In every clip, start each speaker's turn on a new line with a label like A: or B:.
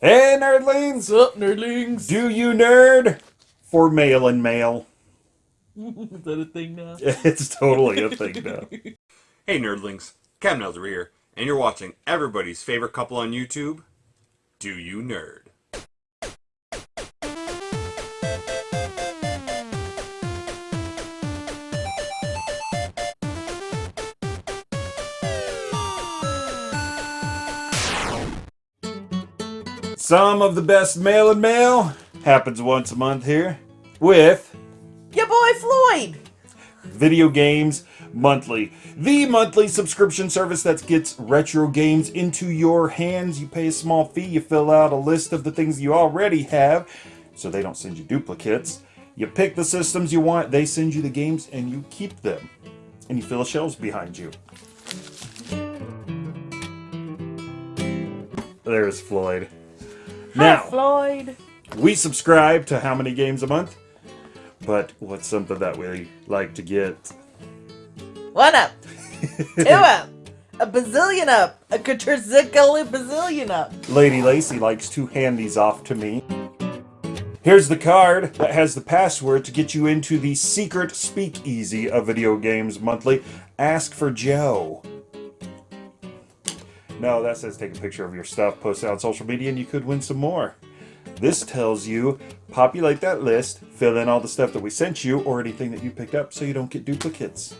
A: Hey, nerdlings!
B: Up, nerdlings?
A: Do you nerd? For mail and mail.
B: Is that a thing now?
A: It's totally a thing now.
C: Hey nerdlings, Cam Nelzer here, and you're watching everybody's favorite couple on YouTube, Do You Nerd?
A: Some of the best mail and mail happens once a month here with
B: Your boy Floyd!
A: Video Games Monthly, the monthly subscription service that gets retro games into your hands. You pay a small fee, you fill out a list of the things you already have, so they don't send you duplicates. You pick the systems you want, they send you the games, and you keep them. And you fill the shelves behind you. There's Floyd. Now,
B: Hi, Floyd!
A: we subscribe to how many games a month? But what's something that we like to get?
B: One up! Two up! A bazillion up! A quadrillion bazillion up!
A: Lady Lacy likes to hand these off to me. Here's the card that has the password to get you into the secret speakeasy of Video Games Monthly. Ask for Joe. No, that says take a picture of your stuff, post it on social media, and you could win some more. This tells you populate that list, fill in all the stuff that we sent you, or anything that you picked up so you don't get duplicates.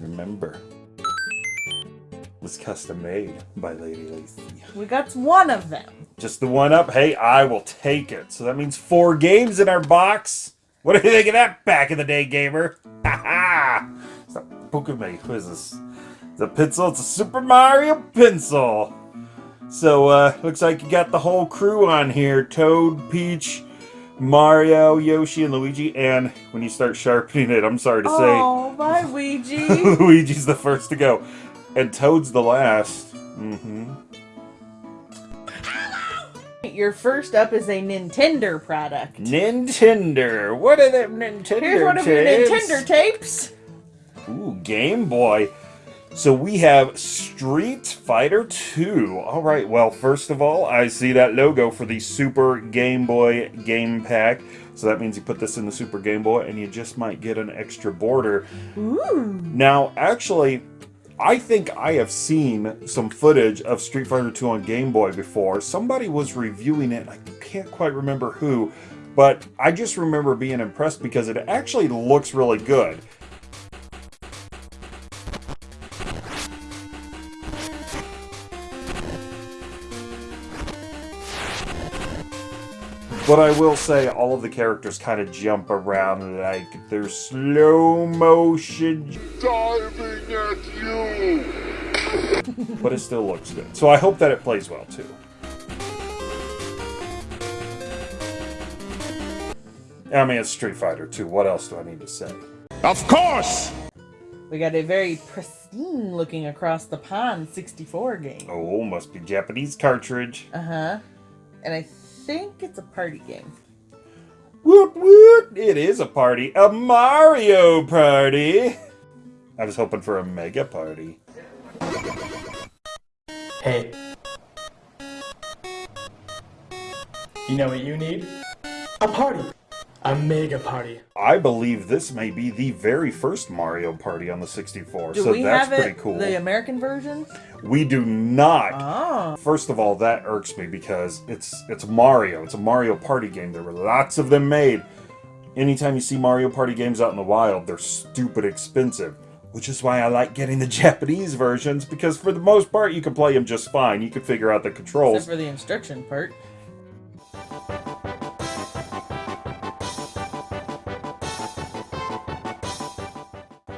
A: Remember, it was custom made by Lady Lacy.
B: We got one of them.
A: Just the one up? Hey, I will take it. So that means four games in our box. What do you think of that back in the day, gamer? Ha ha! Stop poking me. Who is this? It's a pencil. It's a Super Mario pencil. So, uh, looks like you got the whole crew on here. Toad, Peach, Mario, Yoshi, and Luigi. And when you start sharpening it, I'm sorry to say,
B: Oh, bye, Ouija!
A: Luigi's the first to go. And Toad's the last. Mm-hmm.
B: Your first up is a Nintendo product.
A: Nintendo. What are them Nintendo
B: Here's one of your? Nintendo tapes.
A: Ooh, Game Boy. So we have Street Fighter 2. All right, well, first of all, I see that logo for the Super Game Boy game pack. So that means you put this in the Super Game Boy and you just might get an extra border.
B: Ooh.
A: Now, actually, I think I have seen some footage of Street Fighter 2 on Game Boy before. Somebody was reviewing it, I can't quite remember who, but I just remember being impressed because it actually looks really good. But I will say all of the characters kind of jump around like they're slow motion
D: diving at you.
A: but it still looks good. So I hope that it plays well too. I mean, it's Street Fighter 2. What else do I need to say?
D: Of course!
B: We got a very pristine looking across the pond 64 game.
A: Oh, must be Japanese cartridge.
B: Uh huh. And I think it's a party game.
A: Woot woot! It is a party. A Mario party! I was hoping for a mega party.
E: Hey. You know what you need? A party! A mega party.
A: I believe this may be the very first Mario party on the 64,
B: Do
A: so
B: we
A: that's
B: have
A: pretty
B: it,
A: cool.
B: the American version?
A: We do not.
B: Oh.
A: First of all, that irks me because it's it's Mario. It's a Mario Party game. There were lots of them made. Anytime you see Mario Party games out in the wild, they're stupid expensive. Which is why I like getting the Japanese versions because for the most part you can play them just fine. You can figure out the controls.
B: Except for the instruction part.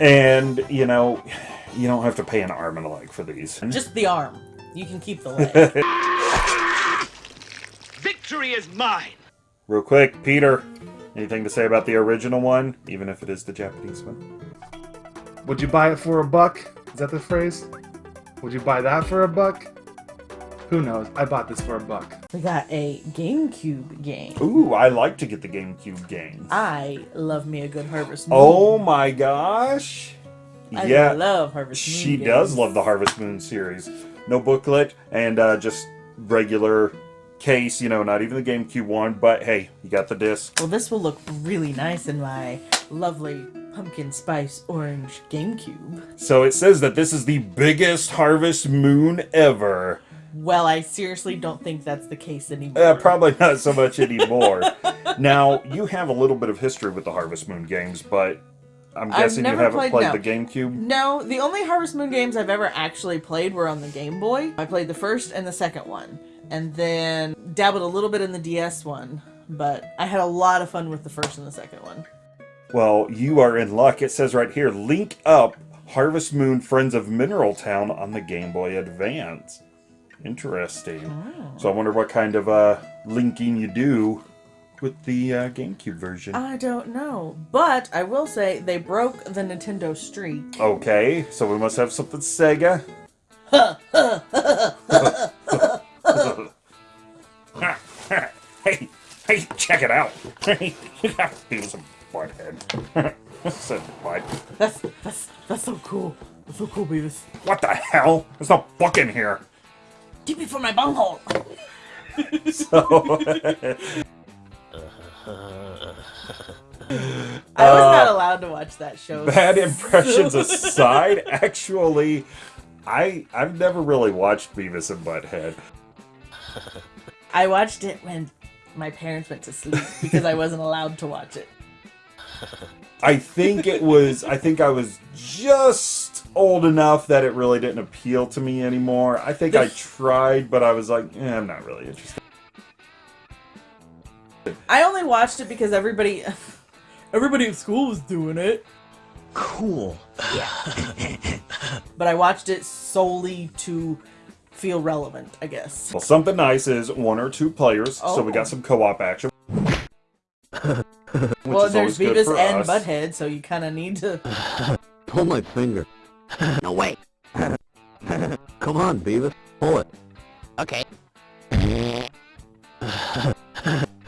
A: And you know, you don't have to pay an arm and a leg for these.
B: Just the arm. You can keep the leg.
F: Victory is mine!
A: Real quick, Peter, anything to say about the original one, even if it is the Japanese one?
G: Would you buy it for a buck? Is that the phrase? Would you buy that for a buck? Who knows? I bought this for a buck.
B: We got a GameCube game.
A: Ooh, I like to get the GameCube games.
B: I love me a good Harvest Moon.
A: Oh my gosh.
B: I
A: yeah,
B: love Harvest Moon.
A: she
B: games.
A: does love the Harvest Moon series. No booklet and uh, just regular case, you know, not even the GameCube one, but hey, you got the disc.
B: Well, this will look really nice in my lovely pumpkin spice orange GameCube.
A: So it says that this is the biggest Harvest Moon ever.
B: Well, I seriously don't think that's the case anymore.
A: Uh, probably not so much anymore. now, you have a little bit of history with the Harvest Moon games, but I'm guessing you haven't
B: played-
A: played,
B: no.
A: the GameCube.
B: No, the only Harvest Moon games I've ever actually played were on the Game Boy. I played the first and the second one, and then dabbled a little bit in the DS one, but I had a lot of fun with the first and the second one.
A: Well, you are in luck. It says right here, link up Harvest Moon Friends of Mineral Town on the Game Boy Advance. Interesting. So I wonder what kind of uh, linking you do with the uh, GameCube version.
B: I don't know, but I will say they broke the Nintendo streak.
A: Okay, so we must have something Sega. hey, hey, check it out. Got Beavis and Butthead. Said what?
B: That's that's that's so cool. That's so cool, Beavis.
A: What the hell? There's no book in here.
B: Keep me from my bunghole.
A: So,
B: I was not uh, allowed to watch that show.
A: bad impressions aside, actually, I I've never really watched Beavis and Butthead.
B: I watched it when my parents went to sleep because I wasn't allowed to watch it.
A: I think it was. I think I was just old enough that it really didn't appeal to me anymore. I think I tried, but I was like, eh, I'm not really interested.
B: I only watched it because everybody everybody at school was doing it.
F: Cool.
B: But I watched it solely to feel relevant, I guess.
A: Well, something nice is one or two players, so we
B: Oh.
A: got some co-op action. Which
B: well, there's Beavis and
A: us.
B: Butthead, so you kind of need to.
F: Pull my finger. no, way. Come on, Beavis. Pull it. Okay. that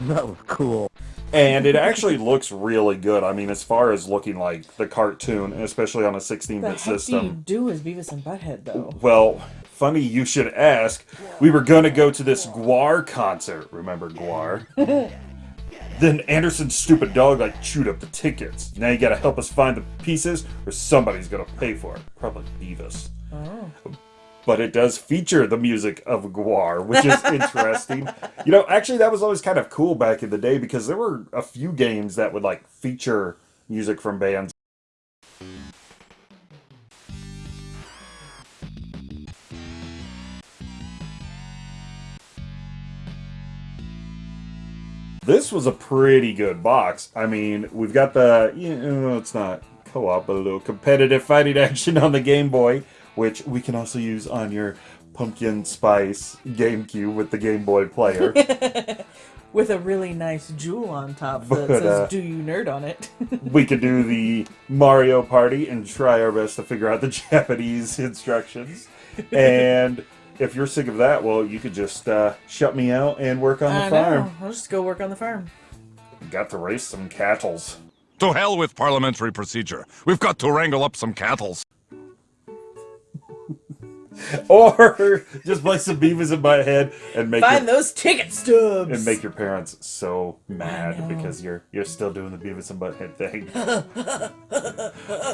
F: was cool.
A: And it actually looks really good. I mean, as far as looking like the cartoon, especially on a 16-bit
B: The heck do you
A: system.
B: do as Beavis and Butthead, though?
A: Well, funny you should ask. We were going to go to this GWAR concert. Remember GWAR? Then Anderson's stupid dog like chewed up the tickets. Now you got to help us find the pieces, or somebody's going to pay for it. Probably Beavis. Oh. But it does feature the music of GWAR, which is interesting. you know, actually, that was always kind of cool back in the day because there were a few games that would like feature music from bands. This was a pretty good box. I mean, we've got the, you know, it's not co-op, but a little competitive fighting action on the Game Boy, which we can also use on your pumpkin spice GameCube with the Game Boy player.
B: With a really nice jewel on top that
A: But,
B: says
A: uh,
B: "Do you nerd" on it.
A: we could do the Mario Party and try our best to figure out the Japanese instructions. And if you're sick of that, well, you could just uh, shut me out and work on the
B: I
A: farm.
B: know. I'll just go work on the farm.
A: Got to raise some cattles.
D: To hell with parliamentary procedure. We've got to wrangle up some cattles.
A: Or just play some Beavis in my head and make
B: Find
A: your,
B: those ticket stubs.
A: and make your parents so mad because you're you're still doing the Beavis and Butthead thing.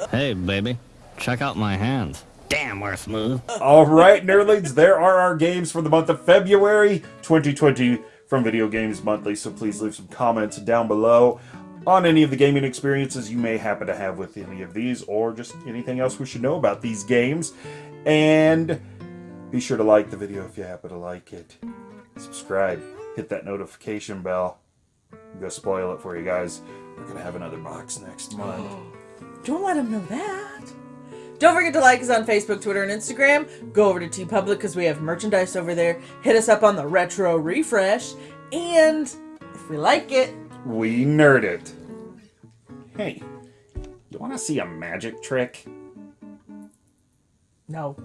H: Hey, baby, check out my hands. Damn, we're smooth.
A: All right, nerdlings, there are our games for the month of February 2020 from Video Games Monthly. So please leave some comments down below on any of the gaming experiences you may happen to have with any of these, or just anything else we should know about these games. And be sure to like the video if you happen to like it. Subscribe, hit that notification bell. I'm gonna spoil it for you guys. We're gonna have another box next month.
B: Don't let them know that. Don't forget to like us on Facebook, Twitter, and Instagram. Go over to TeePublic because we have merchandise over there. Hit us up on the Retro Refresh. And if we like it,
A: We nerd it. Hey, you wanna see a magic trick?
B: no.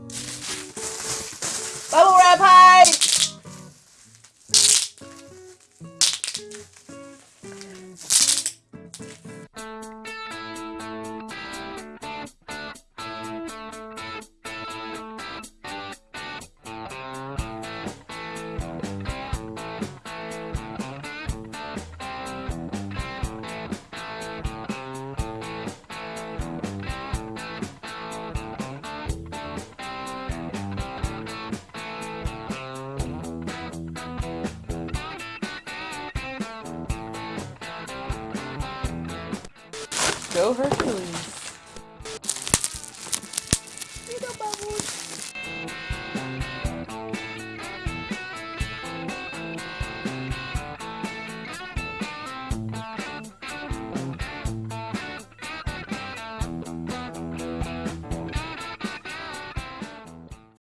B: Go Hercules.